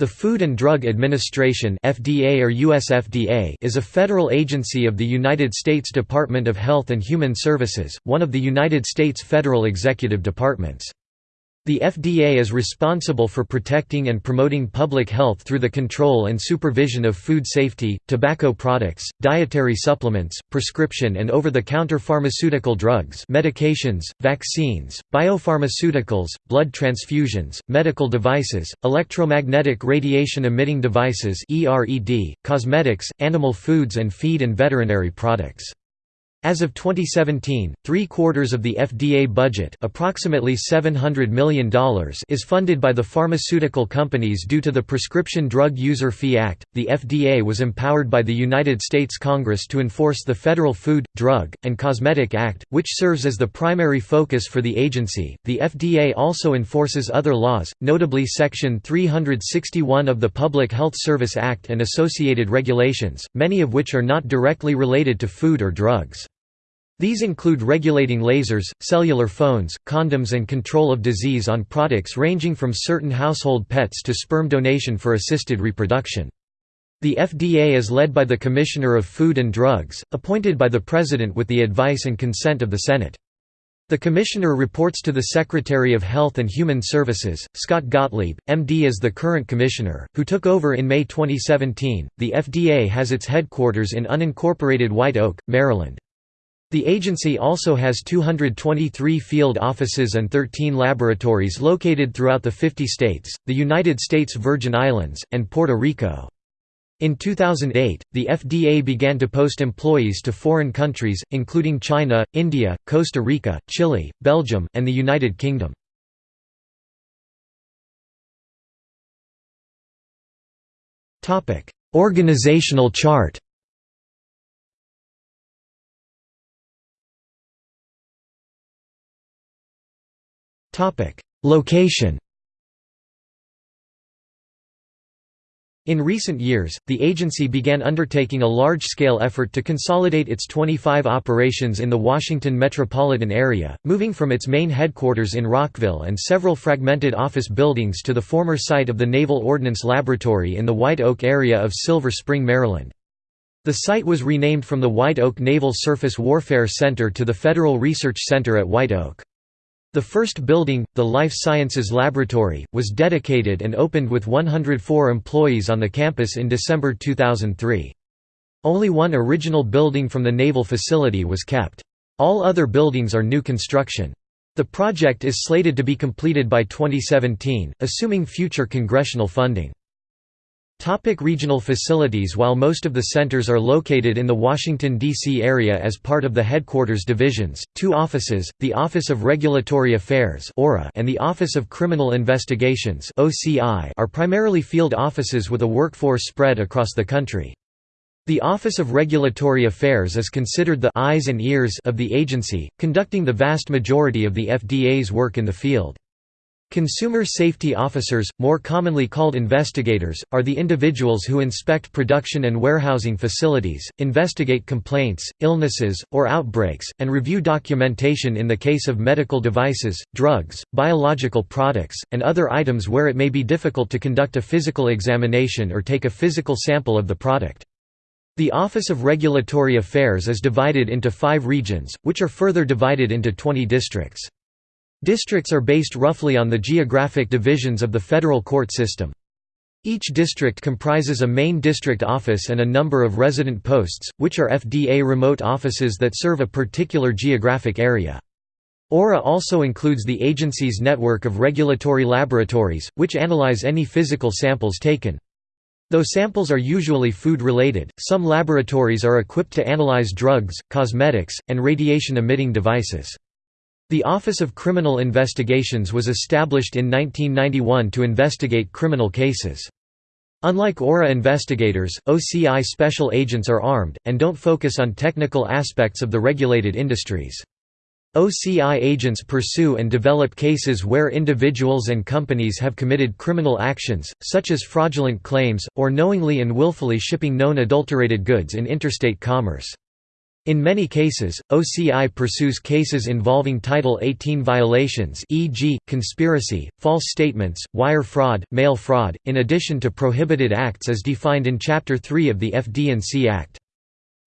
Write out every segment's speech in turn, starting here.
The Food and Drug Administration (FDA or USFDA) is a federal agency of the United States Department of Health and Human Services, one of the United States federal executive departments. The FDA is responsible for protecting and promoting public health through the control and supervision of food safety, tobacco products, dietary supplements, prescription and over-the-counter pharmaceutical drugs medications, vaccines, biopharmaceuticals, blood transfusions, medical devices, electromagnetic radiation-emitting devices cosmetics, animal foods and feed and veterinary products. As of 2017, three-quarters of the FDA budget approximately $700 million is funded by the pharmaceutical companies due to the Prescription Drug User Fee Act. The FDA was empowered by the United States Congress to enforce the Federal Food, Drug, and Cosmetic Act, which serves as the primary focus for the agency. The FDA also enforces other laws, notably Section 361 of the Public Health Service Act and associated regulations, many of which are not directly related to food or drugs. These include regulating lasers, cellular phones, condoms and control of disease on products ranging from certain household pets to sperm donation for assisted reproduction. The FDA is led by the Commissioner of Food and Drugs, appointed by the President with the advice and consent of the Senate. The Commissioner reports to the Secretary of Health and Human Services, Scott Gottlieb, MD is the current Commissioner, who took over in May 2017. The FDA has its headquarters in unincorporated White Oak, Maryland. The agency also has 223 field offices and 13 laboratories located throughout the 50 states, the United States Virgin Islands, and Puerto Rico. In 2008, the FDA began to post employees to foreign countries, including China, India, Costa Rica, Chile, Belgium, and the United Kingdom. Organizational chart Location In recent years, the agency began undertaking a large-scale effort to consolidate its 25 operations in the Washington metropolitan area, moving from its main headquarters in Rockville and several fragmented office buildings to the former site of the Naval Ordnance Laboratory in the White Oak area of Silver Spring, Maryland. The site was renamed from the White Oak Naval Surface Warfare Center to the Federal Research Center at White Oak. The first building, the Life Sciences Laboratory, was dedicated and opened with 104 employees on the campus in December 2003. Only one original building from the naval facility was kept. All other buildings are new construction. The project is slated to be completed by 2017, assuming future congressional funding. Topic regional facilities While most of the centers are located in the Washington, D.C. area as part of the headquarters divisions, two offices, the Office of Regulatory Affairs and the Office of Criminal Investigations are primarily field offices with a workforce spread across the country. The Office of Regulatory Affairs is considered the eyes and ears of the agency, conducting the vast majority of the FDA's work in the field. Consumer safety officers, more commonly called investigators, are the individuals who inspect production and warehousing facilities, investigate complaints, illnesses, or outbreaks, and review documentation in the case of medical devices, drugs, biological products, and other items where it may be difficult to conduct a physical examination or take a physical sample of the product. The Office of Regulatory Affairs is divided into five regions, which are further divided into 20 districts. Districts are based roughly on the geographic divisions of the federal court system. Each district comprises a main district office and a number of resident posts, which are FDA remote offices that serve a particular geographic area. ORA also includes the agency's network of regulatory laboratories, which analyze any physical samples taken. Though samples are usually food-related, some laboratories are equipped to analyze drugs, cosmetics, and radiation-emitting devices. The Office of Criminal Investigations was established in 1991 to investigate criminal cases. Unlike ORA investigators, OCI special agents are armed, and don't focus on technical aspects of the regulated industries. OCI agents pursue and develop cases where individuals and companies have committed criminal actions, such as fraudulent claims, or knowingly and willfully shipping known adulterated goods in interstate commerce. In many cases, OCI pursues cases involving Title 18 violations e.g., conspiracy, false statements, wire fraud, mail fraud, in addition to prohibited acts as defined in Chapter 3 of the FD&C Act.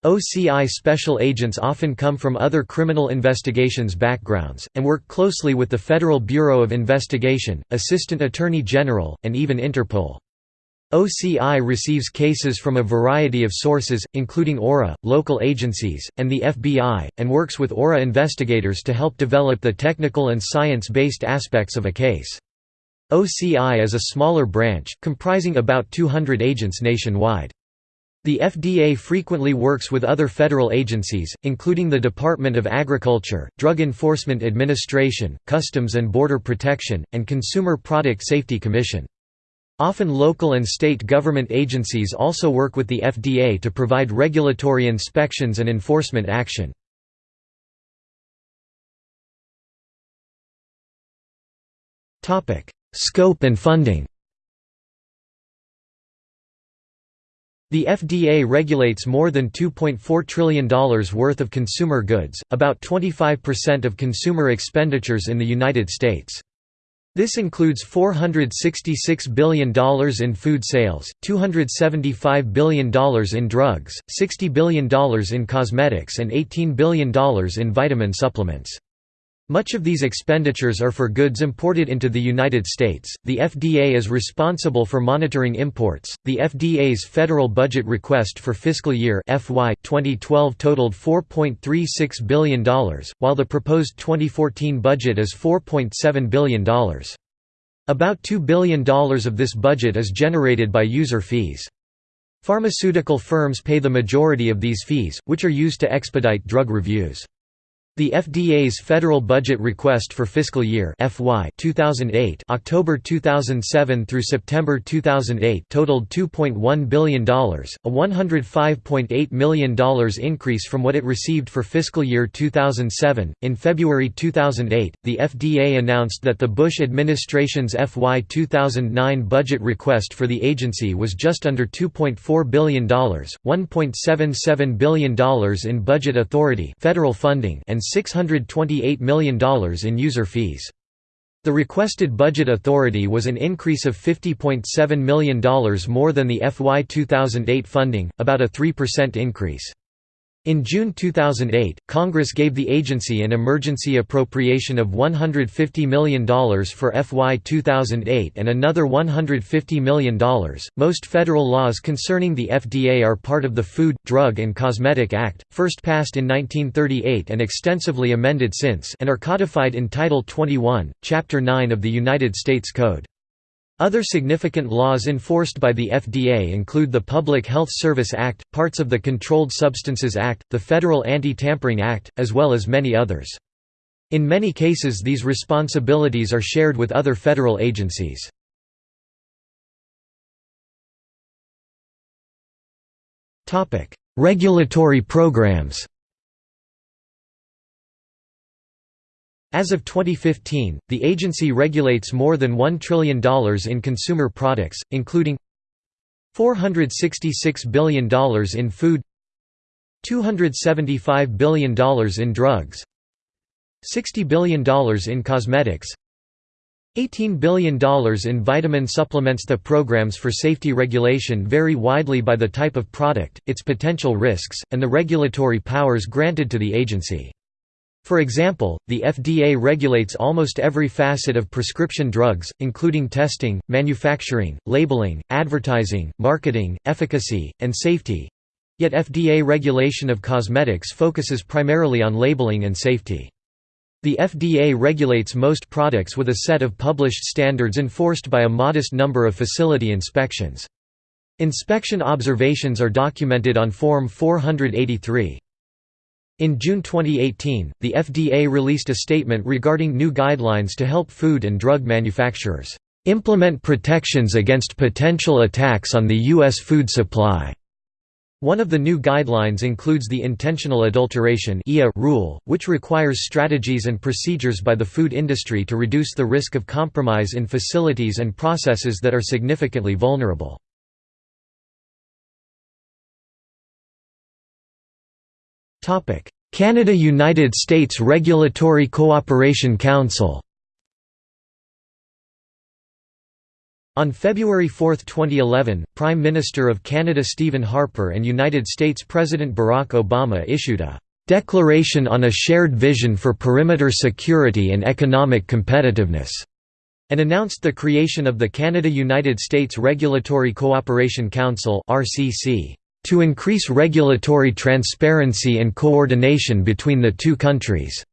OCI special agents often come from other criminal investigations backgrounds, and work closely with the Federal Bureau of Investigation, Assistant Attorney General, and even Interpol. OCI receives cases from a variety of sources, including ORA, local agencies, and the FBI, and works with ORA investigators to help develop the technical and science-based aspects of a case. OCI is a smaller branch, comprising about 200 agents nationwide. The FDA frequently works with other federal agencies, including the Department of Agriculture, Drug Enforcement Administration, Customs and Border Protection, and Consumer Product Safety Commission. Often local and state government agencies also work with the FDA to provide regulatory inspections and enforcement action. Scope and funding The FDA regulates more than $2.4 trillion worth of consumer goods, about 25% of consumer expenditures in the United States. This includes $466 billion in food sales, $275 billion in drugs, $60 billion in cosmetics and $18 billion in vitamin supplements. Much of these expenditures are for goods imported into the United States. The FDA is responsible for monitoring imports. The FDA's federal budget request for fiscal year FY 2012 totaled $4.36 billion, while the proposed 2014 budget is $4.7 billion. About $2 billion of this budget is generated by user fees. Pharmaceutical firms pay the majority of these fees, which are used to expedite drug reviews. The FDA's federal budget request for fiscal year FY 2008 October 2007 through September 2008 totaled $2.1 billion, a $105.8 million increase from what it received for fiscal year 2007. In February 2008, the FDA announced that the Bush administration's FY 2009 budget request for the agency was just under $2.4 billion, $1.77 billion in budget authority federal funding and $628 million in user fees. The requested budget authority was an increase of $50.7 million more than the FY 2008 funding, about a 3% increase. In June 2008, Congress gave the agency an emergency appropriation of $150 million for FY 2008 and another $150 million. Most federal laws concerning the FDA are part of the Food, Drug and Cosmetic Act, first passed in 1938 and extensively amended since, and are codified in Title 21, Chapter 9 of the United States Code. Other significant laws enforced by the FDA include the Public Health Service Act, parts of the Controlled Substances Act, the Federal Anti-Tampering Act, as well as many others. In many cases these responsibilities are shared with other federal agencies. Regulatory programs As of 2015, the agency regulates more than $1 trillion in consumer products, including $466 billion in food $275 billion in drugs $60 billion in cosmetics $18 billion in vitamin supplements The programs for safety regulation vary widely by the type of product, its potential risks, and the regulatory powers granted to the agency. For example, the FDA regulates almost every facet of prescription drugs, including testing, manufacturing, labeling, advertising, marketing, efficacy, and safety. Yet FDA regulation of cosmetics focuses primarily on labeling and safety. The FDA regulates most products with a set of published standards enforced by a modest number of facility inspections. Inspection observations are documented on Form 483. In June 2018, the FDA released a statement regarding new guidelines to help food and drug manufacturers implement protections against potential attacks on the U.S. food supply. One of the new guidelines includes the Intentional Adulteration rule, which requires strategies and procedures by the food industry to reduce the risk of compromise in facilities and processes that are significantly vulnerable. Canada–United States Regulatory Cooperation Council On February 4, 2011, Prime Minister of Canada Stephen Harper and United States President Barack Obama issued a "...declaration on a shared vision for perimeter security and economic competitiveness", and announced the creation of the Canada–United States Regulatory Cooperation Council to increase regulatory transparency and coordination between the two countries.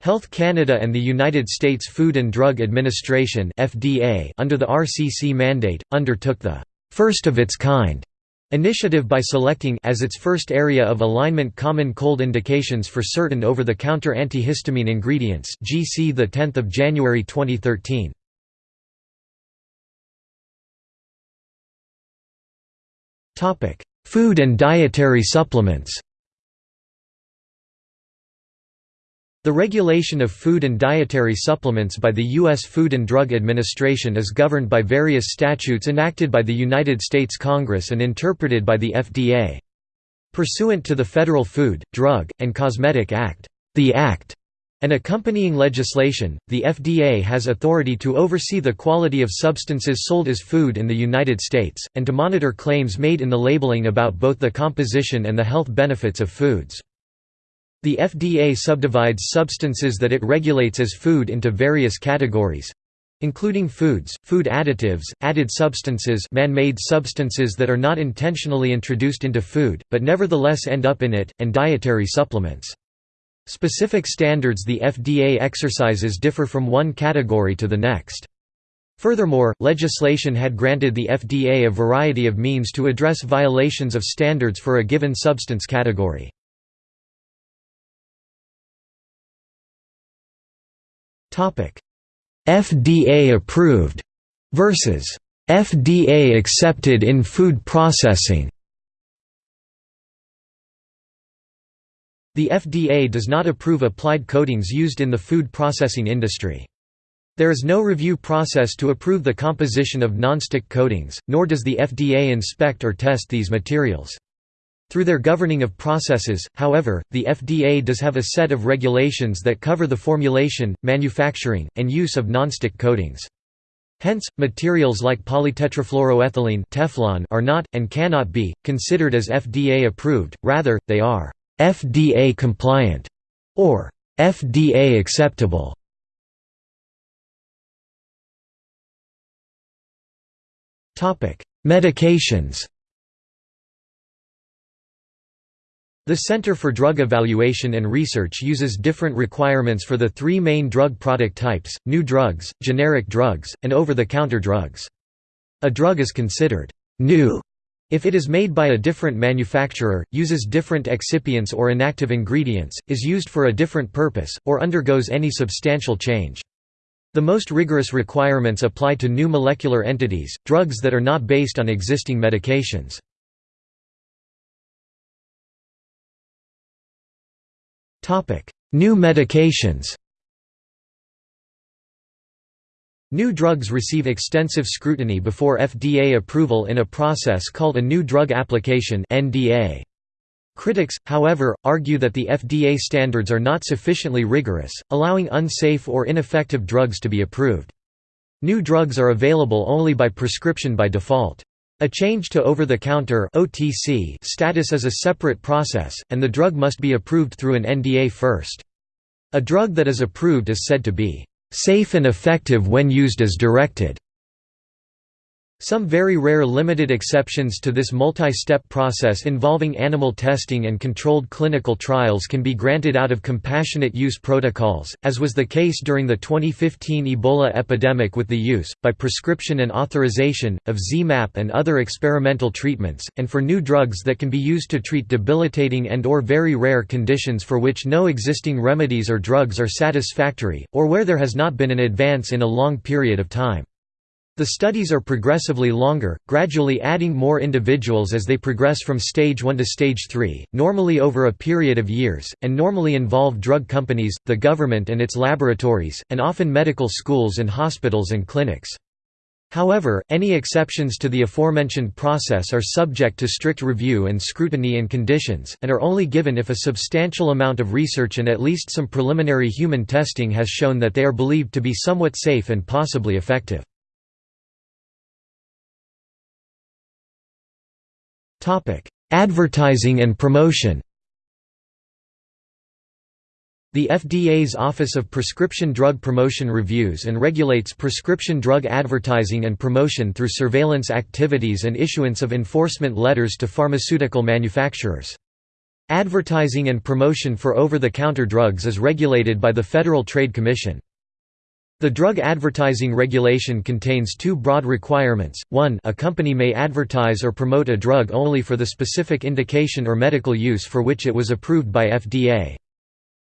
Health Canada and the United States Food and Drug Administration (FDA) under the RCC mandate undertook the first of its kind initiative by selecting as its first area of alignment common cold indications for certain over-the-counter antihistamine ingredients GC the 10th of January 2013 Topic Food and dietary supplements The regulation of food and dietary supplements by the U.S. Food and Drug Administration is governed by various statutes enacted by the United States Congress and interpreted by the FDA. Pursuant to the Federal Food, Drug, and Cosmetic Act, the Act, and accompanying legislation, the FDA has authority to oversee the quality of substances sold as food in the United States, and to monitor claims made in the labeling about both the composition and the health benefits of foods. The FDA subdivides substances that it regulates as food into various categories including foods, food additives, added substances man-made substances that are not intentionally introduced into food, but nevertheless end up in it, and dietary supplements. Specific standards the FDA exercises differ from one category to the next. Furthermore, legislation had granted the FDA a variety of means to address violations of standards for a given substance category. FDA approved versus FDA accepted in food processing. The FDA does not approve applied coatings used in the food processing industry. There is no review process to approve the composition of nonstick coatings, nor does the FDA inspect or test these materials. Through their governing of processes, however, the FDA does have a set of regulations that cover the formulation, manufacturing, and use of nonstick coatings. Hence, materials like polytetrafluoroethylene Teflon are not, and cannot be, considered as FDA approved, rather, they are FDA compliant or FDA acceptable. Topic: Medications The Center for Drug Evaluation and Research uses different requirements for the three main drug product types, new drugs, generic drugs, and over-the-counter drugs. A drug is considered «new» if it is made by a different manufacturer, uses different excipients or inactive ingredients, is used for a different purpose, or undergoes any substantial change. The most rigorous requirements apply to new molecular entities, drugs that are not based on existing medications. New medications New drugs receive extensive scrutiny before FDA approval in a process called a New Drug Application. Critics, however, argue that the FDA standards are not sufficiently rigorous, allowing unsafe or ineffective drugs to be approved. New drugs are available only by prescription by default. A change to over-the-counter status is a separate process, and the drug must be approved through an NDA first. A drug that is approved is said to be "...safe and effective when used as directed." Some very rare limited exceptions to this multi-step process involving animal testing and controlled clinical trials can be granted out of compassionate use protocols, as was the case during the 2015 Ebola epidemic with the use, by prescription and authorization, of ZMapp and other experimental treatments, and for new drugs that can be used to treat debilitating and or very rare conditions for which no existing remedies or drugs are satisfactory, or where there has not been an advance in a long period of time. The studies are progressively longer, gradually adding more individuals as they progress from stage 1 to stage 3, normally over a period of years, and normally involve drug companies, the government and its laboratories, and often medical schools and hospitals and clinics. However, any exceptions to the aforementioned process are subject to strict review and scrutiny and conditions, and are only given if a substantial amount of research and at least some preliminary human testing has shown that they are believed to be somewhat safe and possibly effective. Advertising and promotion the FDA's Office of Prescription Drug Promotion reviews and regulates prescription drug advertising and promotion through surveillance activities and issuance of enforcement letters to pharmaceutical manufacturers. Advertising and promotion for over-the-counter drugs is regulated by the Federal Trade Commission. The drug advertising regulation contains two broad requirements, 1 a company may advertise or promote a drug only for the specific indication or medical use for which it was approved by FDA.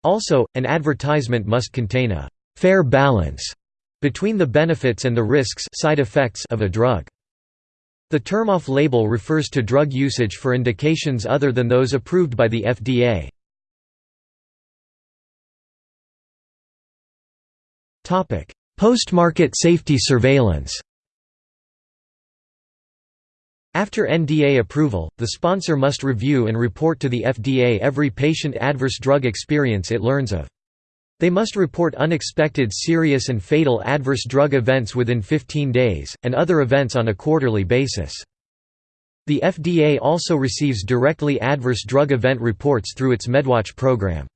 Also, an advertisement must contain a «fair balance» between the benefits and the risks side effects of a drug. The term off-label refers to drug usage for indications other than those approved by the FDA. Post-market safety surveillance after NDA approval, the sponsor must review and report to the FDA every patient adverse drug experience it learns of. They must report unexpected serious and fatal adverse drug events within 15 days, and other events on a quarterly basis. The FDA also receives directly adverse drug event reports through its MedWatch program.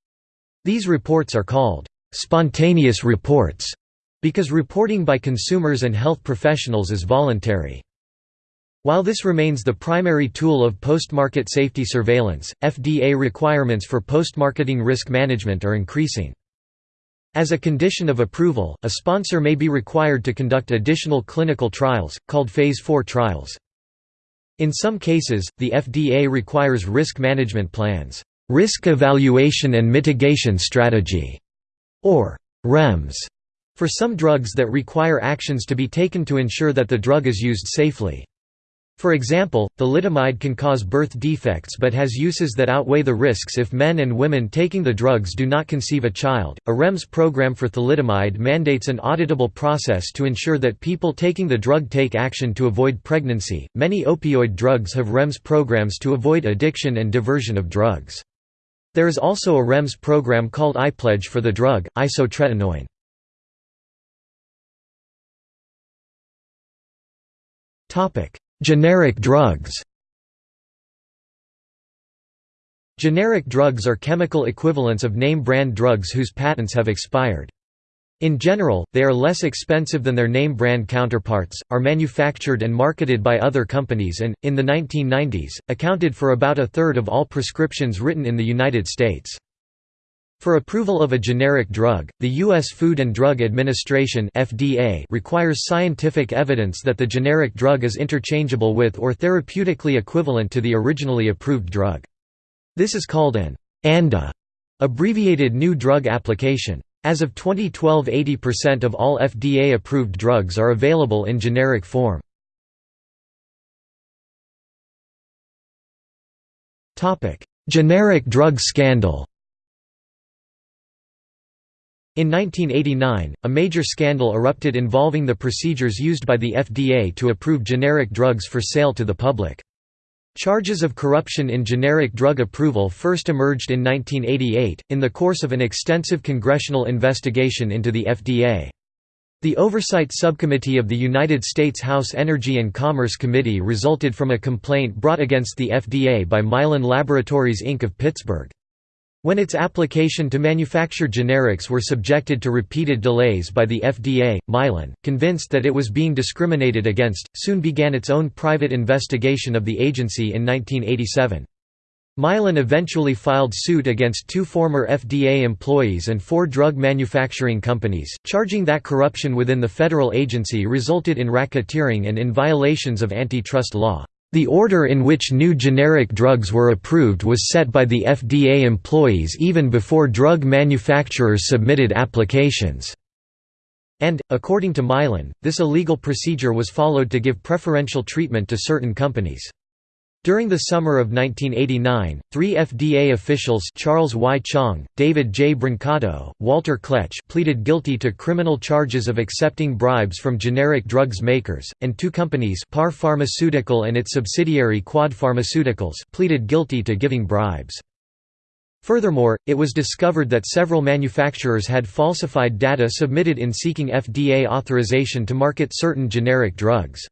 These reports are called spontaneous reports because reporting by consumers and health professionals is voluntary. While this remains the primary tool of post-market safety surveillance, FDA requirements for post-marketing risk management are increasing. As a condition of approval, a sponsor may be required to conduct additional clinical trials, called Phase 4 trials. In some cases, the FDA requires risk management plans, risk evaluation and mitigation strategy, or REMS, for some drugs that require actions to be taken to ensure that the drug is used safely. For example, thalidomide can cause birth defects but has uses that outweigh the risks if men and women taking the drugs do not conceive a child. A REMS program for thalidomide mandates an auditable process to ensure that people taking the drug take action to avoid pregnancy. Many opioid drugs have REMS programs to avoid addiction and diversion of drugs. There is also a REMS program called iPledge for the drug, isotretinoin. Generic drugs Generic drugs are chemical equivalents of name-brand drugs whose patents have expired. In general, they are less expensive than their name-brand counterparts, are manufactured and marketed by other companies and, in the 1990s, accounted for about a third of all prescriptions written in the United States. For approval of a generic drug, the U.S. Food and Drug Administration (FDA) requires scientific evidence that the generic drug is interchangeable with or therapeutically equivalent to the originally approved drug. This is called an ANDA, abbreviated New Drug Application. As of 2012 80% of all FDA-approved drugs are available in generic form. Generic drug scandal in 1989, a major scandal erupted involving the procedures used by the FDA to approve generic drugs for sale to the public. Charges of corruption in generic drug approval first emerged in 1988, in the course of an extensive congressional investigation into the FDA. The Oversight Subcommittee of the United States House Energy and Commerce Committee resulted from a complaint brought against the FDA by Mylan Laboratories Inc. of Pittsburgh. When its application to manufacture generics were subjected to repeated delays by the FDA, Mylan, convinced that it was being discriminated against, soon began its own private investigation of the agency in 1987. Mylan eventually filed suit against two former FDA employees and four drug manufacturing companies, charging that corruption within the federal agency resulted in racketeering and in violations of antitrust law. The order in which new generic drugs were approved was set by the FDA employees even before drug manufacturers submitted applications. And, according to Mylan, this illegal procedure was followed to give preferential treatment to certain companies. During the summer of 1989, three FDA officials Charles Y. Chang, David J. Brancato, Walter Kletch pleaded guilty to criminal charges of accepting bribes from generic drugs makers, and two companies Par Pharmaceutical and its subsidiary Quad Pharmaceuticals pleaded guilty to giving bribes. Furthermore, it was discovered that several manufacturers had falsified data submitted in seeking FDA authorization to market certain generic drugs.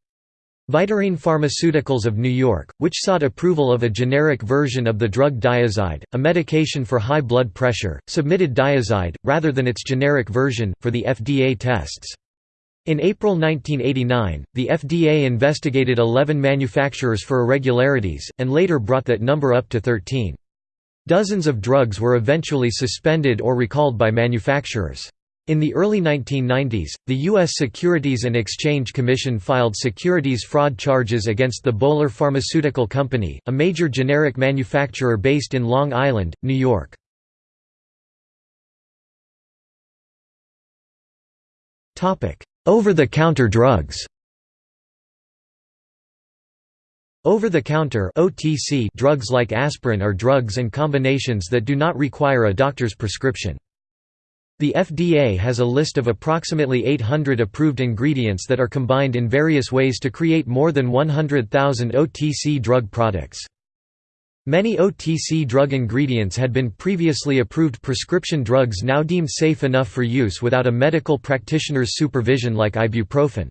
Vitarine Pharmaceuticals of New York, which sought approval of a generic version of the drug Dyazide, a medication for high blood pressure, submitted Dyazide, rather than its generic version, for the FDA tests. In April 1989, the FDA investigated 11 manufacturers for irregularities, and later brought that number up to 13. Dozens of drugs were eventually suspended or recalled by manufacturers. In the early 1990s, the U.S. Securities and Exchange Commission filed securities fraud charges against the Bolar Pharmaceutical Company, a major generic manufacturer based in Long Island, New York. Over-the-counter drugs Over-the-counter drugs like aspirin are drugs and combinations that do not require a doctor's prescription. The FDA has a list of approximately 800 approved ingredients that are combined in various ways to create more than 100,000 OTC drug products. Many OTC drug ingredients had been previously approved prescription drugs now deemed safe enough for use without a medical practitioner's supervision like ibuprofen.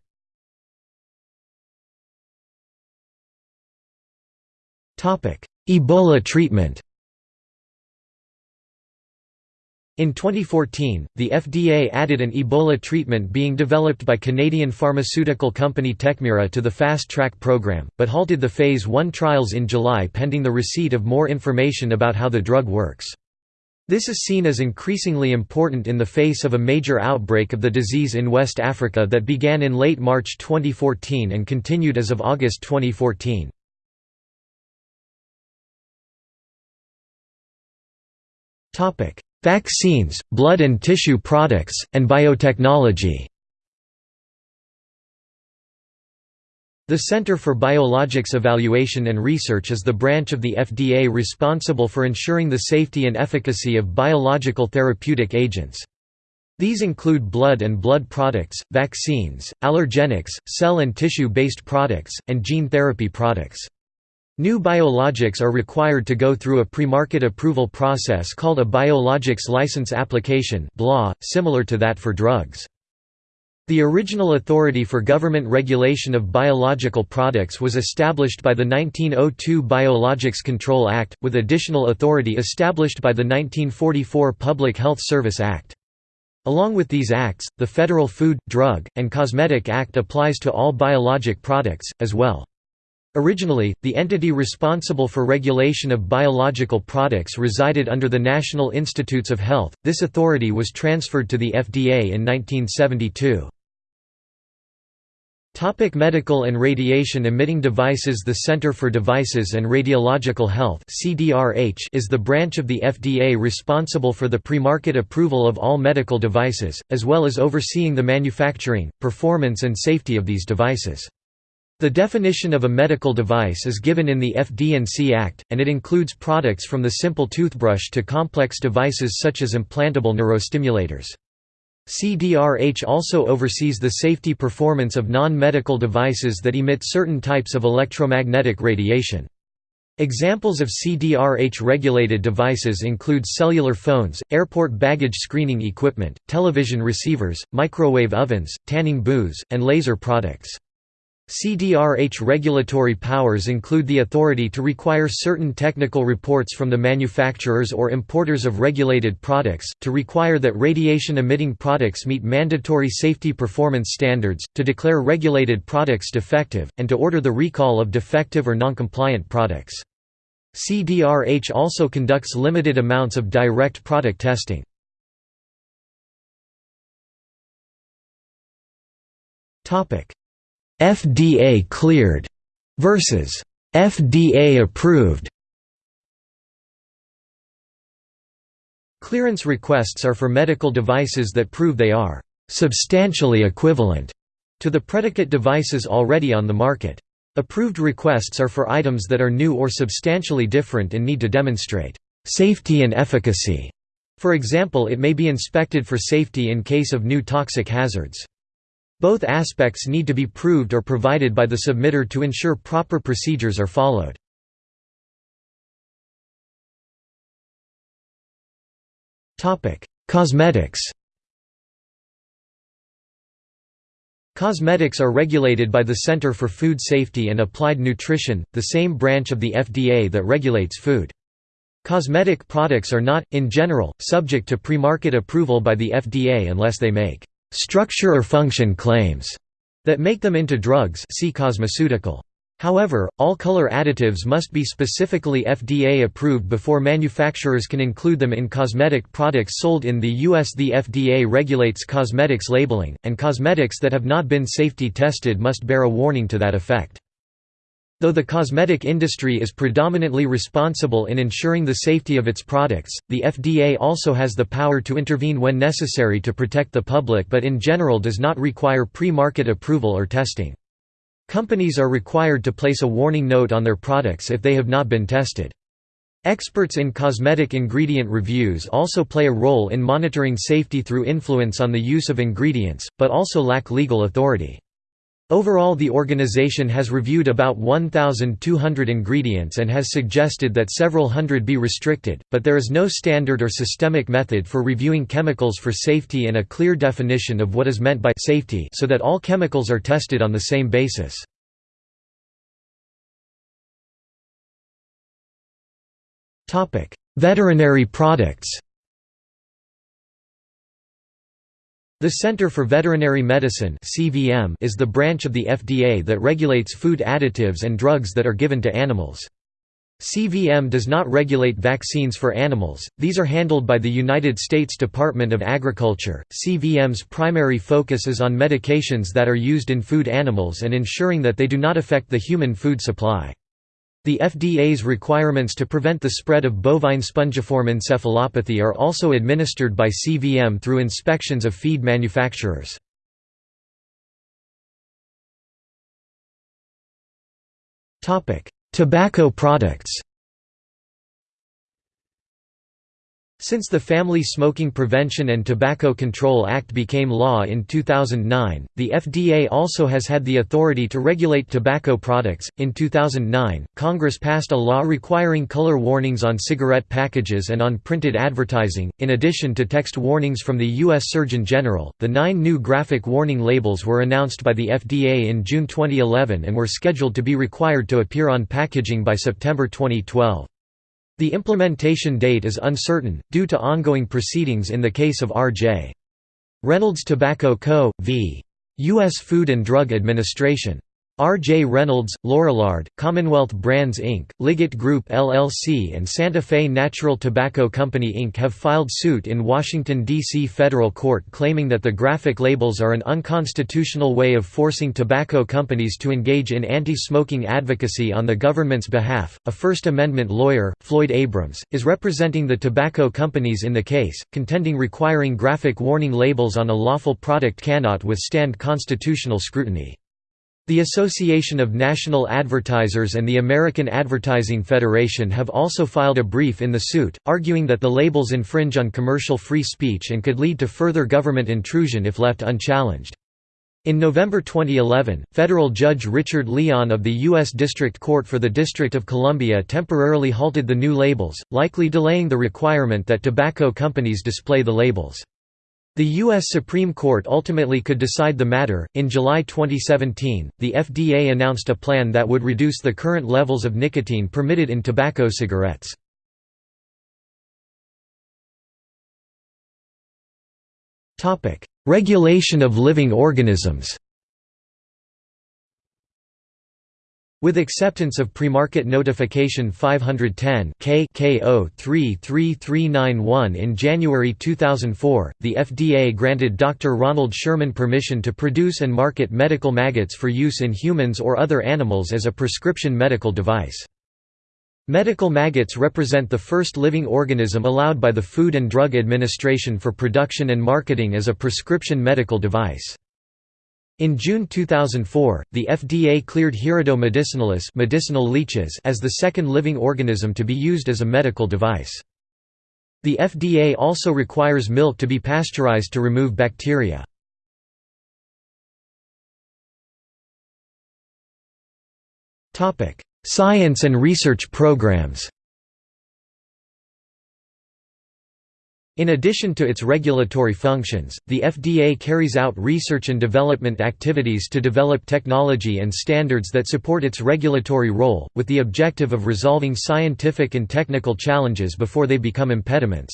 Ebola treatment In 2014, the FDA added an Ebola treatment being developed by Canadian pharmaceutical company Tekmira to the Fast Track program, but halted the Phase 1 trials in July pending the receipt of more information about how the drug works. This is seen as increasingly important in the face of a major outbreak of the disease in West Africa that began in late March 2014 and continued as of August 2014. Topic: Vaccines, blood and tissue products, and biotechnology The Center for Biologics Evaluation and Research is the branch of the FDA responsible for ensuring the safety and efficacy of biological therapeutic agents. These include blood and blood products, vaccines, allergenics, cell and tissue-based products, and gene therapy products. New biologics are required to go through a pre-market approval process called a Biologics License Application similar to that for drugs. The original authority for government regulation of biological products was established by the 1902 Biologics Control Act, with additional authority established by the 1944 Public Health Service Act. Along with these acts, the Federal Food, Drug, and Cosmetic Act applies to all biologic products, as well. Originally, the entity responsible for regulation of biological products resided under the National Institutes of Health. This authority was transferred to the FDA in 1972. Topic medical and radiation emitting devices The Center for Devices and Radiological Health is the branch of the FDA responsible for the pre-market approval of all medical devices, as well as overseeing the manufacturing, performance and safety of these devices. The definition of a medical device is given in the FD&C Act, and it includes products from the simple toothbrush to complex devices such as implantable neurostimulators. CDRH also oversees the safety performance of non-medical devices that emit certain types of electromagnetic radiation. Examples of CDRH-regulated devices include cellular phones, airport baggage screening equipment, television receivers, microwave ovens, tanning booths, and laser products. CDRH regulatory powers include the authority to require certain technical reports from the manufacturers or importers of regulated products, to require that radiation-emitting products meet mandatory safety performance standards, to declare regulated products defective, and to order the recall of defective or noncompliant products. CDRH also conducts limited amounts of direct product testing. Topic FDA cleared versus FDA approved. Clearance requests are for medical devices that prove they are substantially equivalent to the predicate devices already on the market. Approved requests are for items that are new or substantially different and need to demonstrate safety and efficacy. For example it may be inspected for safety in case of new toxic hazards. Both aspects need to be proved or provided by the submitter to ensure proper procedures are followed. Cosmetics Cosmetics are regulated by the Center for Food Safety and Applied Nutrition, the same branch of the FDA that regulates food. Cosmetic products are not, in general, subject to pre-market approval by the FDA unless they make structure or function claims that make them into drugs see cosmeceutical. However, all color additives must be specifically FDA approved before manufacturers can include them in cosmetic products sold in the U.S. The FDA regulates cosmetics labeling, and cosmetics that have not been safety tested must bear a warning to that effect. Though the cosmetic industry is predominantly responsible in ensuring the safety of its products, the FDA also has the power to intervene when necessary to protect the public but in general does not require pre-market approval or testing. Companies are required to place a warning note on their products if they have not been tested. Experts in cosmetic ingredient reviews also play a role in monitoring safety through influence on the use of ingredients, but also lack legal authority. Overall the organization has reviewed about 1,200 ingredients and has suggested that several hundred be restricted, but there is no standard or systemic method for reviewing chemicals for safety and a clear definition of what is meant by safety so that all chemicals are tested on the same basis. Veterinary products The Center for Veterinary Medicine is the branch of the FDA that regulates food additives and drugs that are given to animals. CVM does not regulate vaccines for animals, these are handled by the United States Department of Agriculture. CVM's primary focus is on medications that are used in food animals and ensuring that they do not affect the human food supply. The FDA's requirements to prevent the spread of bovine spongiform encephalopathy are also administered by CVM through inspections of feed manufacturers. Tobacco products Since the Family Smoking Prevention and Tobacco Control Act became law in 2009, the FDA also has had the authority to regulate tobacco products. In 2009, Congress passed a law requiring color warnings on cigarette packages and on printed advertising, in addition to text warnings from the U.S. Surgeon General. The nine new graphic warning labels were announced by the FDA in June 2011 and were scheduled to be required to appear on packaging by September 2012. The implementation date is uncertain, due to ongoing proceedings in the case of R.J. Reynolds Tobacco Co., v. U.S. Food and Drug Administration. R. J. Reynolds, Lorillard, Commonwealth Brands Inc., Liggett Group LLC and Santa Fe Natural Tobacco Company Inc. have filed suit in Washington, D.C. federal court claiming that the graphic labels are an unconstitutional way of forcing tobacco companies to engage in anti-smoking advocacy on the government's behalf. A First Amendment lawyer, Floyd Abrams, is representing the tobacco companies in the case, contending requiring graphic warning labels on a lawful product cannot withstand constitutional scrutiny. The Association of National Advertisers and the American Advertising Federation have also filed a brief in the suit, arguing that the labels infringe on commercial free speech and could lead to further government intrusion if left unchallenged. In November 2011, federal judge Richard Leon of the U.S. District Court for the District of Columbia temporarily halted the new labels, likely delaying the requirement that tobacco companies display the labels. The U.S. Supreme Court ultimately could decide the matter. In July 2017, the FDA announced a plan that would reduce the current levels of nicotine permitted in tobacco cigarettes. Regulation of living organisms With acceptance of Premarket Notification 510 K K033391 in January 2004, the FDA granted Dr. Ronald Sherman permission to produce and market medical maggots for use in humans or other animals as a prescription medical device. Medical maggots represent the first living organism allowed by the Food and Drug Administration for production and marketing as a prescription medical device. In June 2004, the FDA cleared Hirudo medicinalis medicinal leeches as the second living organism to be used as a medical device. The FDA also requires milk to be pasteurized to remove bacteria. Science and research programs In addition to its regulatory functions, the FDA carries out research and development activities to develop technology and standards that support its regulatory role, with the objective of resolving scientific and technical challenges before they become impediments.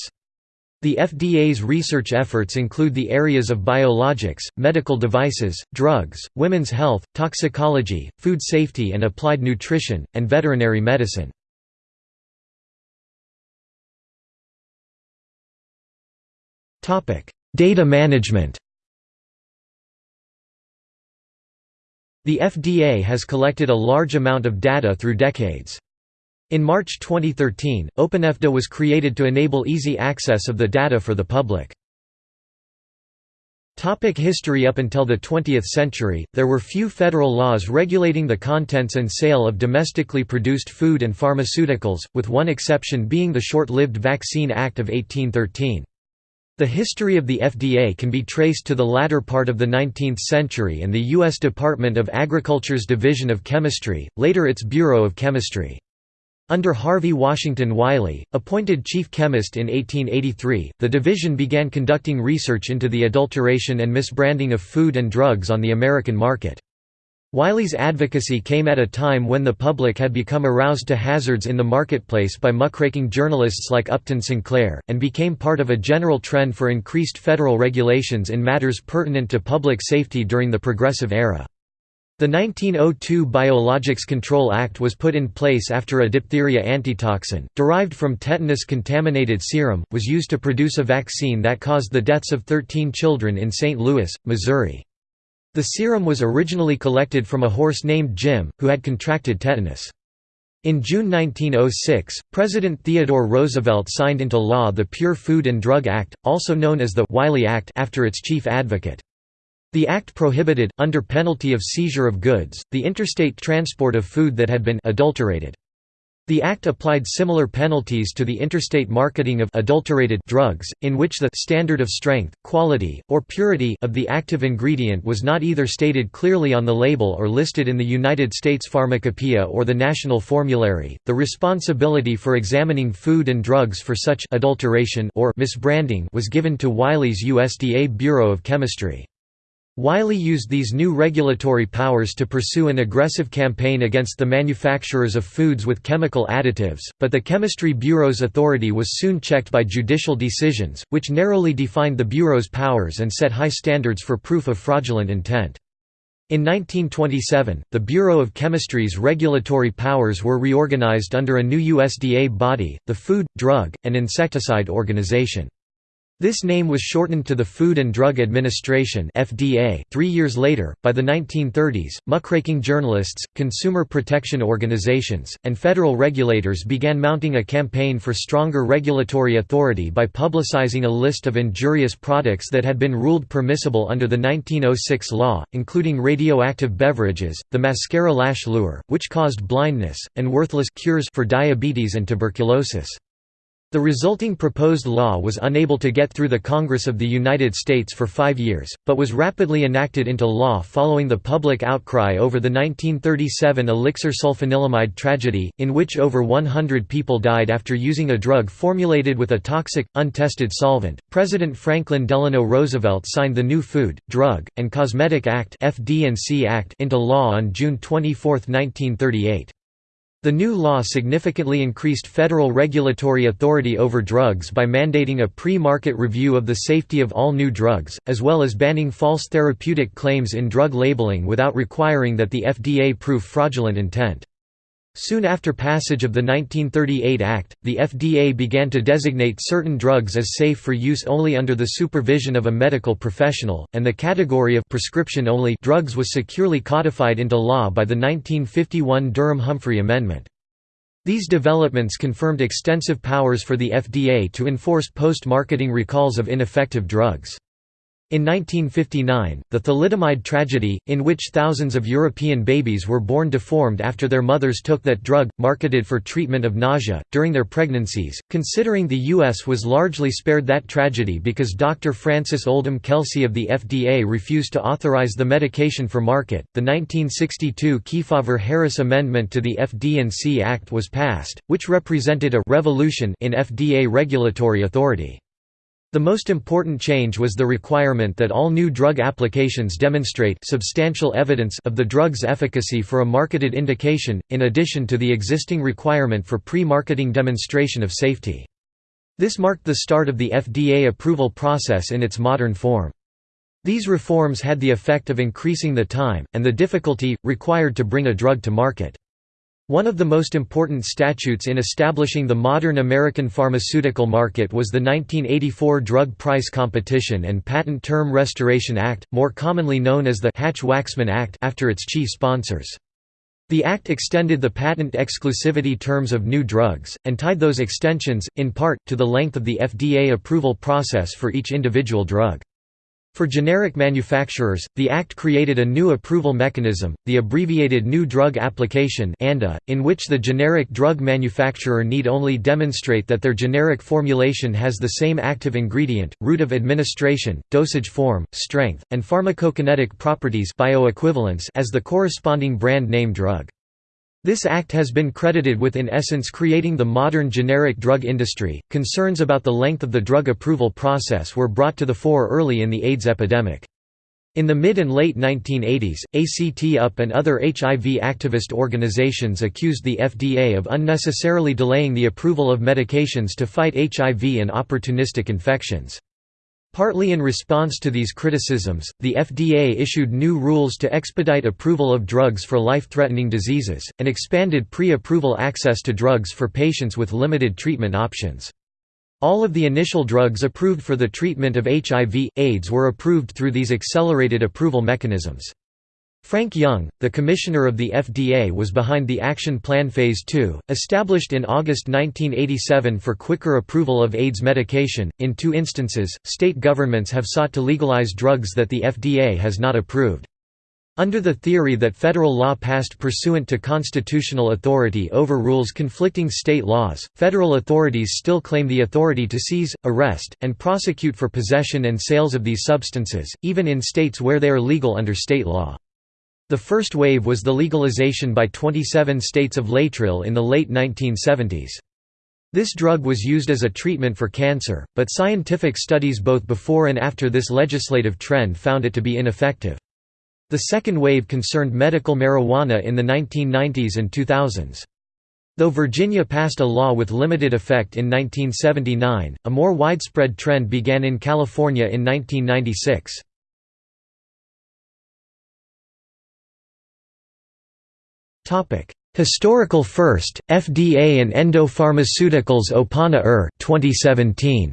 The FDA's research efforts include the areas of biologics, medical devices, drugs, women's health, toxicology, food safety and applied nutrition, and veterinary medicine. Data management The FDA has collected a large amount of data through decades. In March 2013, OpenFDA was created to enable easy access of the data for the public. Topic history Up until the 20th century, there were few federal laws regulating the contents and sale of domestically produced food and pharmaceuticals, with one exception being the short-lived Vaccine Act of 1813. The history of the FDA can be traced to the latter part of the 19th century and the U.S. Department of Agriculture's Division of Chemistry, later its Bureau of Chemistry. Under Harvey Washington Wiley, appointed chief chemist in 1883, the division began conducting research into the adulteration and misbranding of food and drugs on the American market. Wiley's advocacy came at a time when the public had become aroused to hazards in the marketplace by muckraking journalists like Upton Sinclair, and became part of a general trend for increased federal regulations in matters pertinent to public safety during the Progressive Era. The 1902 Biologics Control Act was put in place after a diphtheria antitoxin, derived from tetanus-contaminated serum, was used to produce a vaccine that caused the deaths of 13 children in St. Louis, Missouri. The serum was originally collected from a horse named Jim, who had contracted tetanus. In June 1906, President Theodore Roosevelt signed into law the Pure Food and Drug Act, also known as the Wiley Act after its chief advocate. The act prohibited, under penalty of seizure of goods, the interstate transport of food that had been adulterated. The Act applied similar penalties to the interstate marketing of adulterated drugs, in which the standard of strength, quality, or purity of the active ingredient was not either stated clearly on the label or listed in the United States Pharmacopoeia or the National Formulary. The responsibility for examining food and drugs for such adulteration or misbranding was given to Wiley's USDA Bureau of Chemistry. Wiley used these new regulatory powers to pursue an aggressive campaign against the manufacturers of foods with chemical additives, but the Chemistry Bureau's authority was soon checked by judicial decisions, which narrowly defined the Bureau's powers and set high standards for proof of fraudulent intent. In 1927, the Bureau of Chemistry's regulatory powers were reorganized under a new USDA body, the Food, Drug, and Insecticide Organization. This name was shortened to the Food and Drug Administration (FDA). 3 years later, by the 1930s, muckraking journalists, consumer protection organizations, and federal regulators began mounting a campaign for stronger regulatory authority by publicizing a list of injurious products that had been ruled permissible under the 1906 law, including radioactive beverages, the mascara lash lure, which caused blindness, and worthless cures for diabetes and tuberculosis. The resulting proposed law was unable to get through the Congress of the United States for five years, but was rapidly enacted into law following the public outcry over the 1937 elixir sulfanilamide tragedy, in which over 100 people died after using a drug formulated with a toxic, untested solvent. President Franklin Delano Roosevelt signed the new Food, Drug, and Cosmetic Act Act into law on June 24, 1938. The new law significantly increased federal regulatory authority over drugs by mandating a pre-market review of the safety of all new drugs, as well as banning false therapeutic claims in drug labeling without requiring that the FDA prove fraudulent intent. Soon after passage of the 1938 Act, the FDA began to designate certain drugs as safe for use only under the supervision of a medical professional, and the category of prescription-only drugs was securely codified into law by the 1951 Durham-Humphrey Amendment. These developments confirmed extensive powers for the FDA to enforce post-marketing recalls of ineffective drugs. In 1959, the thalidomide tragedy, in which thousands of European babies were born deformed after their mothers took that drug, marketed for treatment of nausea, during their pregnancies, considering the U.S. was largely spared that tragedy because Dr. Frances Oldham Kelsey of the FDA refused to authorize the medication for market, the 1962 Kefauver-Harris Amendment to the FD&C Act was passed, which represented a «revolution» in FDA regulatory authority. The most important change was the requirement that all new drug applications demonstrate substantial evidence of the drug's efficacy for a marketed indication, in addition to the existing requirement for pre-marketing demonstration of safety. This marked the start of the FDA approval process in its modern form. These reforms had the effect of increasing the time, and the difficulty, required to bring a drug to market. One of the most important statutes in establishing the modern American pharmaceutical market was the 1984 Drug Price Competition and Patent Term Restoration Act, more commonly known as the Hatch-Waxman Act after its chief sponsors. The act extended the patent exclusivity terms of new drugs, and tied those extensions, in part, to the length of the FDA approval process for each individual drug. For generic manufacturers, the Act created a new approval mechanism, the abbreviated New Drug Application in which the generic drug manufacturer need only demonstrate that their generic formulation has the same active ingredient, route of administration, dosage form, strength, and pharmacokinetic properties bioequivalence as the corresponding brand name drug. This act has been credited with in essence creating the modern generic drug industry. Concerns about the length of the drug approval process were brought to the fore early in the AIDS epidemic. In the mid and late 1980s, ACT UP and other HIV activist organizations accused the FDA of unnecessarily delaying the approval of medications to fight HIV and opportunistic infections. Partly in response to these criticisms, the FDA issued new rules to expedite approval of drugs for life-threatening diseases, and expanded pre-approval access to drugs for patients with limited treatment options. All of the initial drugs approved for the treatment of HIV, AIDS were approved through these accelerated approval mechanisms. Frank Young, the commissioner of the FDA was behind the Action Plan Phase 2, established in August 1987 for quicker approval of AIDS medication. In two instances, state governments have sought to legalize drugs that the FDA has not approved. Under the theory that federal law passed pursuant to constitutional authority overrules conflicting state laws, federal authorities still claim the authority to seize, arrest, and prosecute for possession and sales of these substances, even in states where they are legal under state law. The first wave was the legalization by 27 states of Laetrile in the late 1970s. This drug was used as a treatment for cancer, but scientific studies both before and after this legislative trend found it to be ineffective. The second wave concerned medical marijuana in the 1990s and 2000s. Though Virginia passed a law with limited effect in 1979, a more widespread trend began in California in 1996. Historical first, FDA and Endo-Pharmaceuticals Opana ER 2017.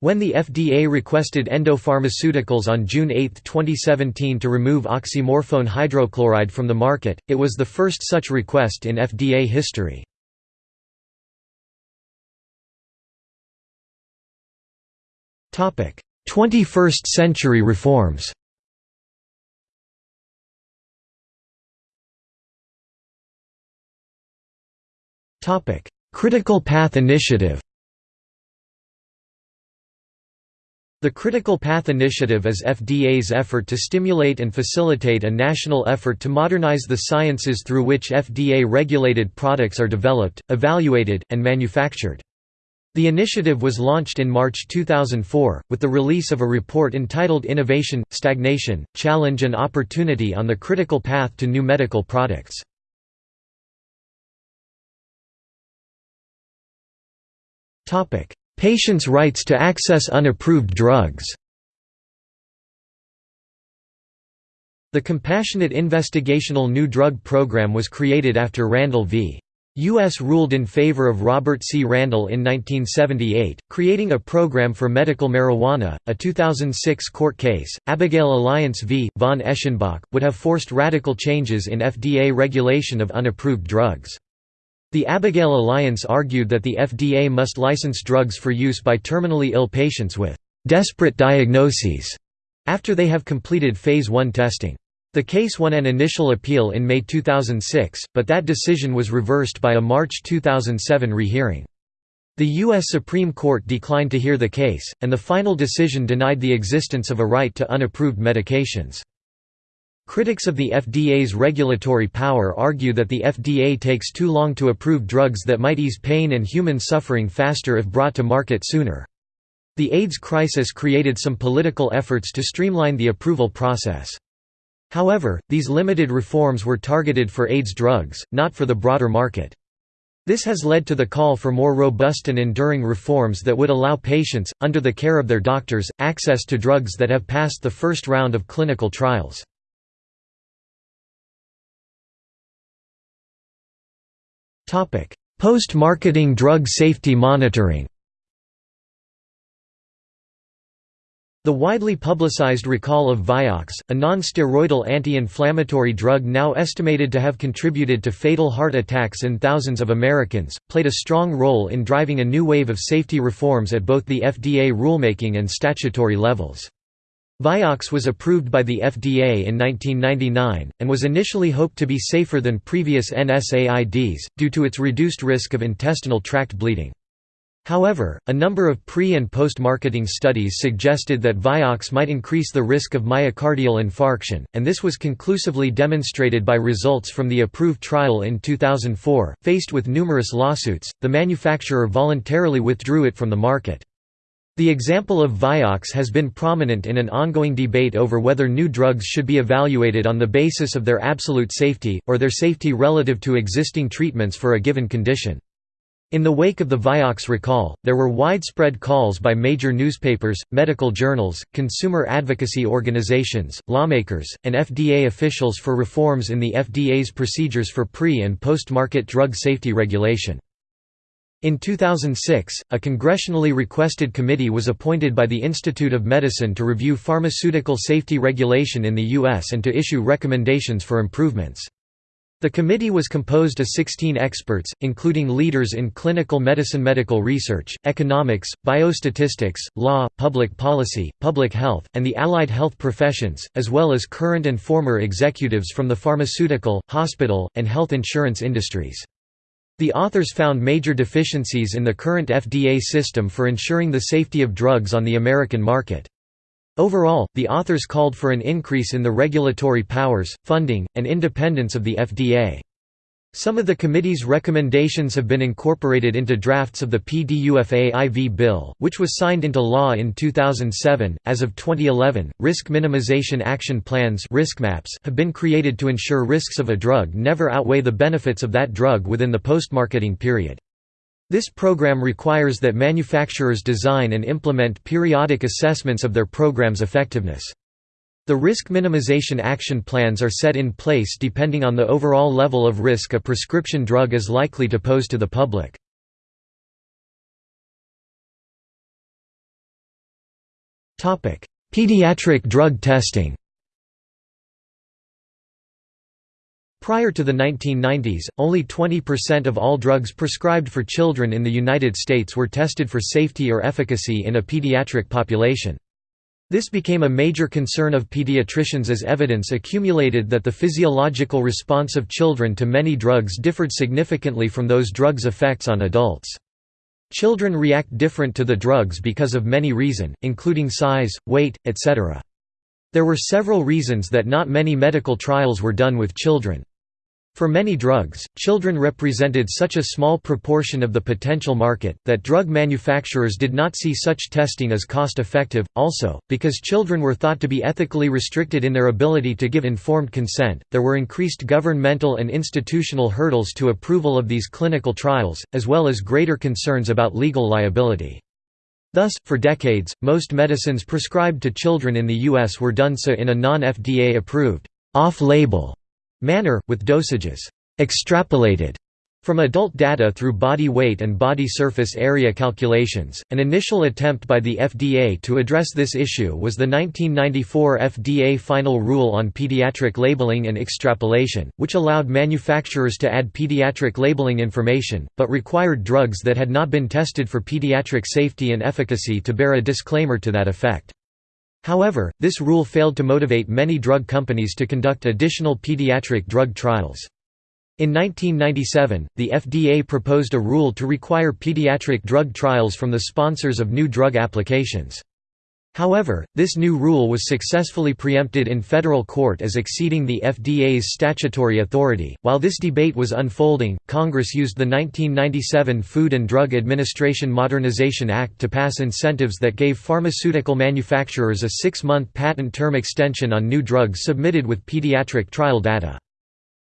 When the FDA requested Endo-Pharmaceuticals on June 8, 2017 to remove oxymorphone hydrochloride from the market, it was the first such request in FDA history. Topic: 21st century reforms. Critical Path Initiative The Critical Path Initiative is FDA's effort to stimulate and facilitate a national effort to modernize the sciences through which FDA-regulated products are developed, evaluated, and manufactured. The initiative was launched in March 2004, with the release of a report entitled Innovation, Stagnation, Challenge and Opportunity on the Critical Path to New Medical Products. Patients' rights to access unapproved drugs The Compassionate Investigational New Drug Program was created after Randall v. U.S. ruled in favor of Robert C. Randall in 1978, creating a program for medical marijuana. A 2006 court case, Abigail Alliance v. von Eschenbach, would have forced radical changes in FDA regulation of unapproved drugs. The Abigail Alliance argued that the FDA must license drugs for use by terminally ill patients with «desperate diagnoses» after they have completed Phase 1 testing. The case won an initial appeal in May 2006, but that decision was reversed by a March 2007 rehearing. The U.S. Supreme Court declined to hear the case, and the final decision denied the existence of a right to unapproved medications. Critics of the FDA's regulatory power argue that the FDA takes too long to approve drugs that might ease pain and human suffering faster if brought to market sooner. The AIDS crisis created some political efforts to streamline the approval process. However, these limited reforms were targeted for AIDS drugs, not for the broader market. This has led to the call for more robust and enduring reforms that would allow patients, under the care of their doctors, access to drugs that have passed the first round of clinical trials. Post-marketing drug safety monitoring The widely publicized recall of Vioxx, a non-steroidal anti-inflammatory drug now estimated to have contributed to fatal heart attacks in thousands of Americans, played a strong role in driving a new wave of safety reforms at both the FDA rulemaking and statutory levels. Vioxx was approved by the FDA in 1999, and was initially hoped to be safer than previous NSAIDs, due to its reduced risk of intestinal tract bleeding. However, a number of pre- and post-marketing studies suggested that Vioxx might increase the risk of myocardial infarction, and this was conclusively demonstrated by results from the approved trial in 2004. Faced with numerous lawsuits, the manufacturer voluntarily withdrew it from the market. The example of Vioxx has been prominent in an ongoing debate over whether new drugs should be evaluated on the basis of their absolute safety, or their safety relative to existing treatments for a given condition. In the wake of the Vioxx recall, there were widespread calls by major newspapers, medical journals, consumer advocacy organizations, lawmakers, and FDA officials for reforms in the FDA's procedures for pre- and post-market drug safety regulation. In 2006, a congressionally requested committee was appointed by the Institute of Medicine to review pharmaceutical safety regulation in the U.S. and to issue recommendations for improvements. The committee was composed of 16 experts, including leaders in clinical medicine medical research, economics, biostatistics, law, public policy, public health, and the allied health professions, as well as current and former executives from the pharmaceutical, hospital, and health insurance industries. The authors found major deficiencies in the current FDA system for ensuring the safety of drugs on the American market. Overall, the authors called for an increase in the regulatory powers, funding, and independence of the FDA. Some of the committee's recommendations have been incorporated into drafts of the PDUFA IV bill, which was signed into law in 2007. As of 2011, risk minimization action plans have been created to ensure risks of a drug never outweigh the benefits of that drug within the postmarketing period. This program requires that manufacturers design and implement periodic assessments of their program's effectiveness. The risk minimization action plans are set in place depending on the overall level of risk a prescription drug is likely to pose to the public. Pediatric drug testing Prior to the 1990s, only 20% of all drugs prescribed for children in the United States were tested for safety or efficacy in a pediatric population. This became a major concern of pediatricians as evidence accumulated that the physiological response of children to many drugs differed significantly from those drugs' effects on adults. Children react different to the drugs because of many reasons, including size, weight, etc. There were several reasons that not many medical trials were done with children. For many drugs, children represented such a small proportion of the potential market, that drug manufacturers did not see such testing as cost-effective. Also, because children were thought to be ethically restricted in their ability to give informed consent, there were increased governmental and institutional hurdles to approval of these clinical trials, as well as greater concerns about legal liability. Thus, for decades, most medicines prescribed to children in the U.S. were done so in a non-FDA approved, off-label manner, with dosages extrapolated From adult data through body weight and body surface area calculations, an initial attempt by the FDA to address this issue was the 1994 FDA Final Rule on Pediatric Labeling and Extrapolation, which allowed manufacturers to add pediatric labeling information, but required drugs that had not been tested for pediatric safety and efficacy to bear a disclaimer to that effect. However, this rule failed to motivate many drug companies to conduct additional pediatric drug trials. In 1997, the FDA proposed a rule to require pediatric drug trials from the sponsors of new drug applications. However, this new rule was successfully preempted in federal court as exceeding the FDA's statutory authority. While this debate was unfolding, Congress used the 1997 Food and Drug Administration Modernization Act to pass incentives that gave pharmaceutical manufacturers a six month patent term extension on new drugs submitted with pediatric trial data.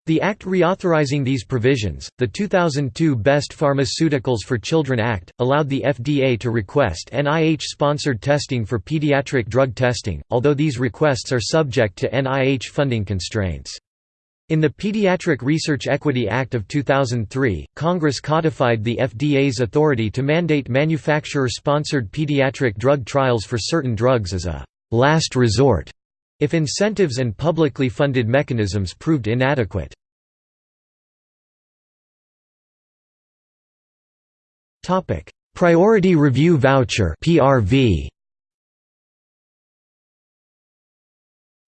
The Act reauthorizing these provisions, the 2002 Best Pharmaceuticals for Children Act, allowed the FDA to request NIH-sponsored testing for pediatric drug testing, although these requests are subject to NIH funding constraints. In the Pediatric Research Equity Act of 2003, Congress codified the FDA's authority to mandate manufacturer-sponsored pediatric drug trials for certain drugs as a «last resort» if incentives and publicly funded mechanisms proved inadequate. Priority Review Voucher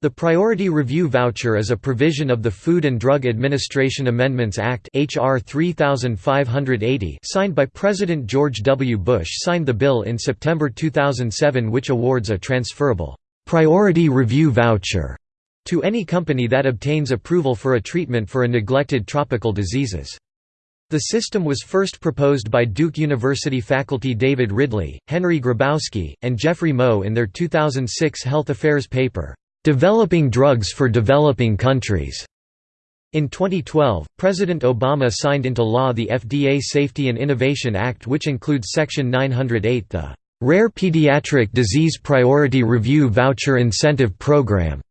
The Priority Review Voucher is a provision of the Food and Drug Administration Amendments Act HR 3580 signed by President George W. Bush signed the bill in September 2007 which awards a transferable priority review voucher to any company that obtains approval for a treatment for a neglected tropical diseases. The system was first proposed by Duke University faculty David Ridley, Henry Grabowski, and Jeffrey Moe in their 2006 Health Affairs paper, "'Developing Drugs for Developing Countries". In 2012, President Obama signed into law the FDA Safety and Innovation Act which includes Section 908 the Rare Pediatric Disease Priority Review Voucher Incentive Program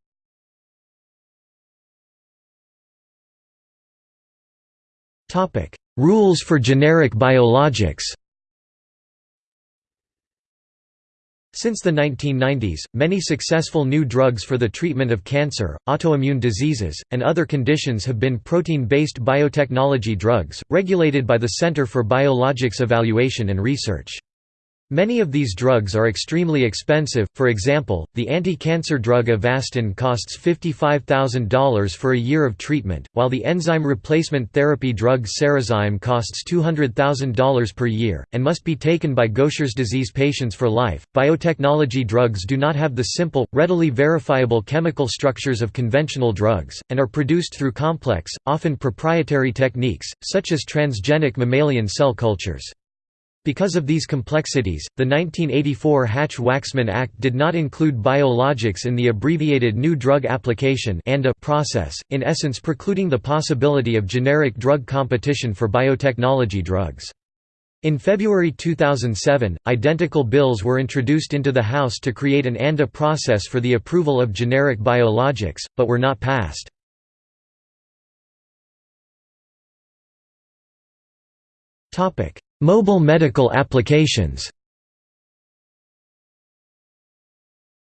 Rules for generic biologics Since the 1990s, many successful new drugs for the treatment of cancer, autoimmune diseases, and other conditions have been protein-based biotechnology drugs, regulated by the Center for Biologics Evaluation and Research. Many of these drugs are extremely expensive, for example, the anti-cancer drug Avastin costs $55,000 for a year of treatment, while the enzyme replacement therapy drug Cerezyme costs $200,000 per year, and must be taken by Gaucher's disease patients for life. Biotechnology drugs do not have the simple, readily verifiable chemical structures of conventional drugs, and are produced through complex, often proprietary techniques, such as transgenic mammalian cell cultures. Because of these complexities, the 1984 Hatch-Waxman Act did not include biologics in the abbreviated New Drug Application process, in essence precluding the possibility of generic drug competition for biotechnology drugs. In February 2007, identical bills were introduced into the House to create an ANDA process for the approval of generic biologics, but were not passed. Mobile medical applications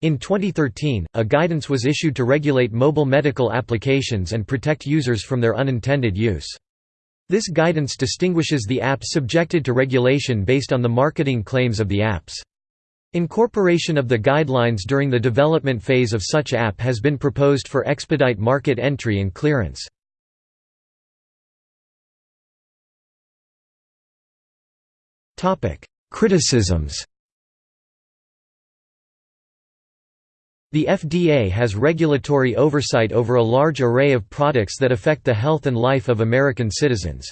In 2013, a guidance was issued to regulate mobile medical applications and protect users from their unintended use. This guidance distinguishes the apps subjected to regulation based on the marketing claims of the apps. Incorporation of the guidelines during the development phase of such app has been proposed for expedite market entry and clearance. Criticisms The FDA has regulatory oversight over a large array of products that affect the health and life of American citizens.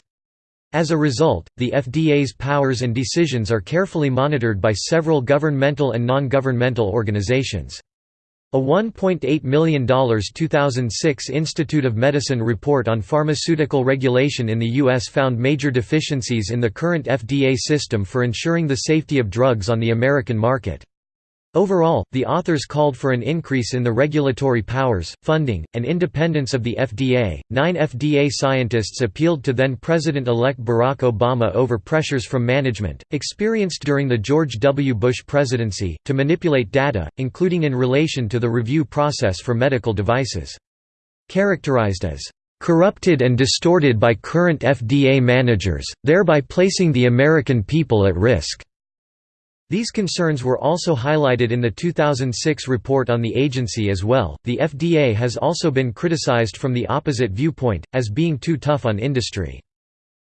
As a result, the FDA's powers and decisions are carefully monitored by several governmental and non-governmental organizations. A $1.8 million 2006 Institute of Medicine report on pharmaceutical regulation in the U.S. found major deficiencies in the current FDA system for ensuring the safety of drugs on the American market. Overall, the authors called for an increase in the regulatory powers, funding, and independence of the FDA. Nine FDA scientists appealed to then President elect Barack Obama over pressures from management, experienced during the George W. Bush presidency, to manipulate data, including in relation to the review process for medical devices. Characterized as corrupted and distorted by current FDA managers, thereby placing the American people at risk. These concerns were also highlighted in the 2006 report on the agency as well. The FDA has also been criticized from the opposite viewpoint, as being too tough on industry.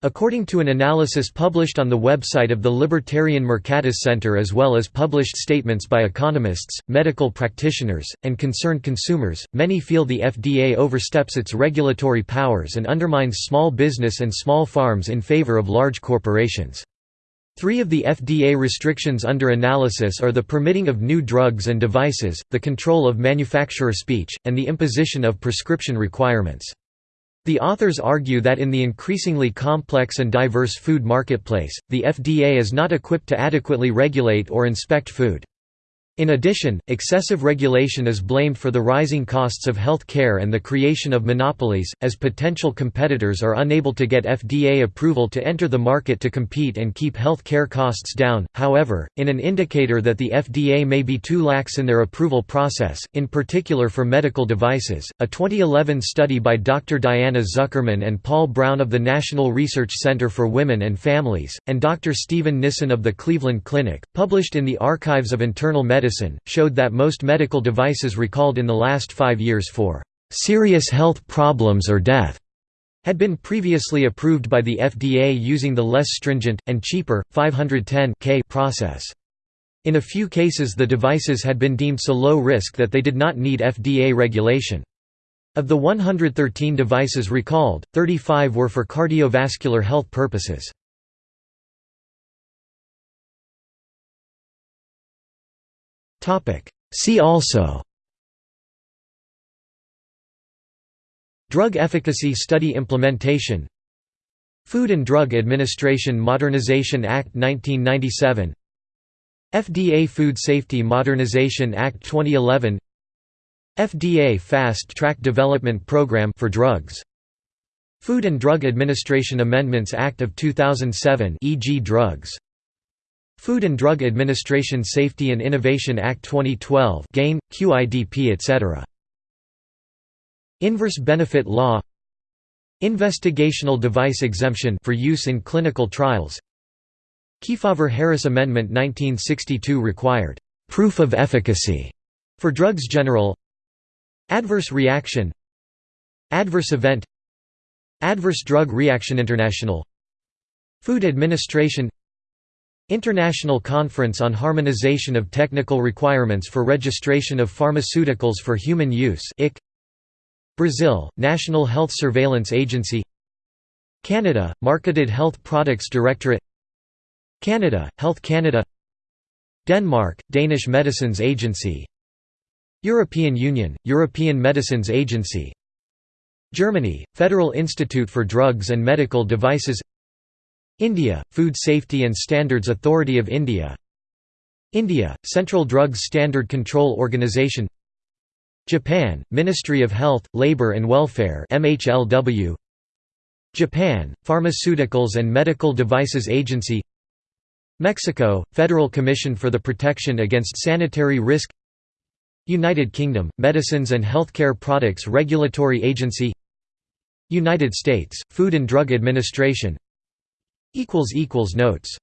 According to an analysis published on the website of the Libertarian Mercatus Center as well as published statements by economists, medical practitioners, and concerned consumers, many feel the FDA oversteps its regulatory powers and undermines small business and small farms in favor of large corporations. Three of the FDA restrictions under analysis are the permitting of new drugs and devices, the control of manufacturer speech, and the imposition of prescription requirements. The authors argue that in the increasingly complex and diverse food marketplace, the FDA is not equipped to adequately regulate or inspect food. In addition, excessive regulation is blamed for the rising costs of health care and the creation of monopolies, as potential competitors are unable to get FDA approval to enter the market to compete and keep health care costs down. However, in an indicator that the FDA may be too lax in their approval process, in particular for medical devices, a 2011 study by Dr. Diana Zuckerman and Paul Brown of the National Research Center for Women and Families, and Dr. Steven Nissen of the Cleveland Clinic, published in the Archives of Internal Medicine Medicine, showed that most medical devices recalled in the last five years for "...serious health problems or death." had been previously approved by the FDA using the less stringent, and cheaper, 510 process. In a few cases the devices had been deemed so low risk that they did not need FDA regulation. Of the 113 devices recalled, 35 were for cardiovascular health purposes. See also. Drug efficacy study implementation. Food and Drug Administration Modernization Act 1997 FDA Food Safety Modernization Act 2011 FDA Fast Track Development Program for drugs. Food and Drug Administration Amendments Act of 2007 e.g. drugs Food and Drug Administration Safety and Innovation Act 2012 GAIN, QIDP etc. Inverse benefit law. Investigational device exemption for use in clinical trials. Kefauver-Harris Amendment 1962 required «proof of efficacy» for drugs general. Adverse reaction. Adverse event. Adverse drug reaction International. Food Administration International Conference on Harmonization of Technical Requirements for Registration of Pharmaceuticals for Human Use Brazil, National Health Surveillance Agency Canada, Marketed Health Products Directorate Canada, Health Canada Denmark, Danish Medicines Agency European Union, European Medicines Agency Germany, Federal Institute for Drugs and Medical Devices India, Food Safety and Standards Authority of India. India, Central Drugs Standard Control Organization. Japan, Ministry of Health, Labour and Welfare MHLW Japan, Pharmaceuticals and Medical Devices Agency. Mexico, Federal Commission for the Protection Against Sanitary Risk. United Kingdom, Medicines and Healthcare Products Regulatory Agency. United States, Food and Drug Administration Notes